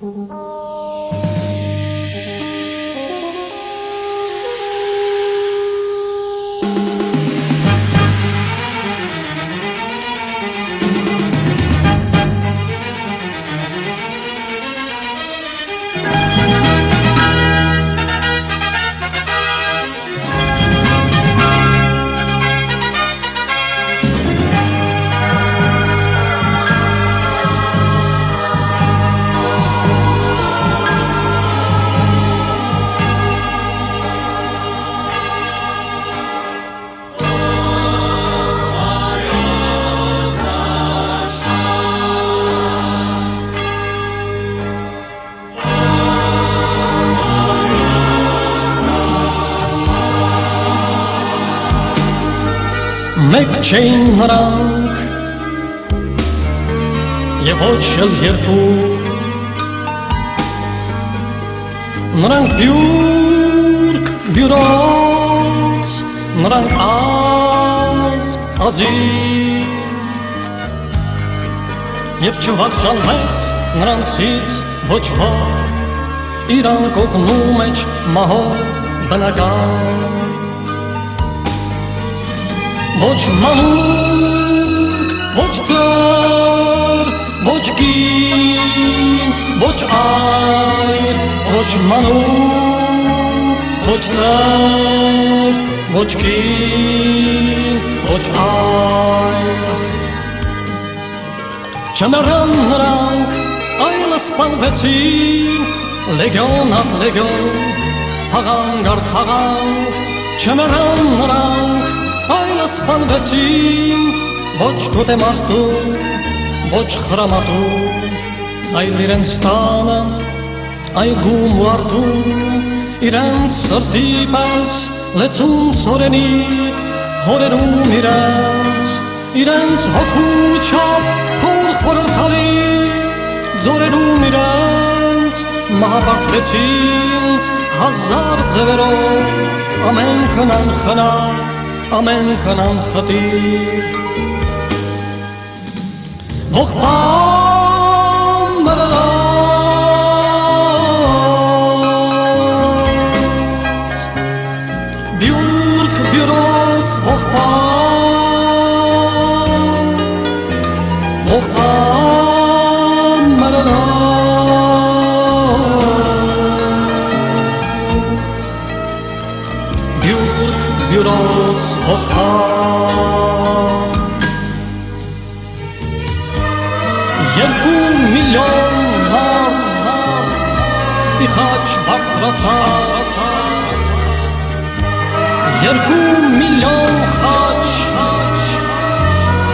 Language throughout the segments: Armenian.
Oh. Մեկ չէին նրանք եւ ոչ էլ երկու նրանք բյուրք բյուրոց նրանք ազ ազի եւ չվախճանվեց նրանցից ոչ ոք իրան կողնու մեջ մահով բնական ոչ մանուկ, ոչ ծար, ոչ կին, ոչ այր, ոչ մանուկ, ոչ ծար, ոչ կին, ոչ այր։ Չմեռան նրանք, այլ սպանվեցին, լեգիոն ապ լեգիոն, փաղանք արդ փաղանք, չմեռան նրանք, այլ սպանվեցին ոչ գոտեմարտու ոչ խրամատու այլ իրենց տանը այգում ու արդու իրենց սրտի պես լեցուն սորենի հորերում իրենց իրենց հոգու չափ խոր խորրթալի ձորերում իրենց մահապարտվեցին հազար ձևերով أمان كان خطير. غخبان مرلاس بيور كبيروس غخبان բյուրք բյուրոց ողբան Երկու միլիոն մարդ իխաչ բարձրացած Երկու միլիոն խաչ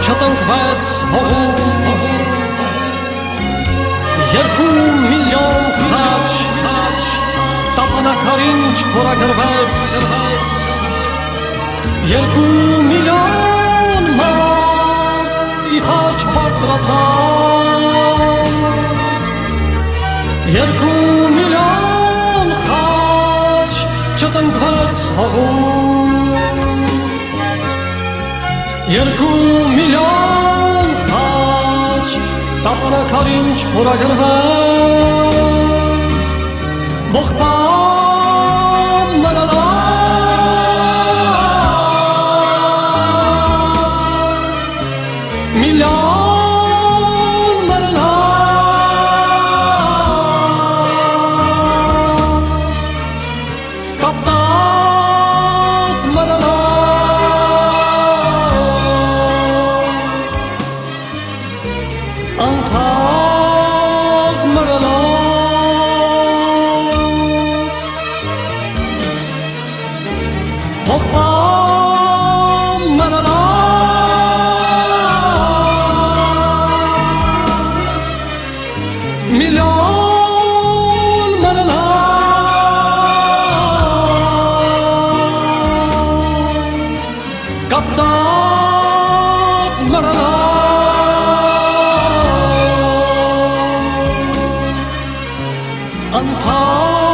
չտնկվեց հողից Երկու միլիոն խաչ տապանակարին չփորագրվեց Երկու միլիոն մարդ իխաչ բարձրացան Երկու միլիոն խաչ չտնկվեց հողում Երկու միլիոն խաչ տապանակարին չփորագրվեց Ողբան 看透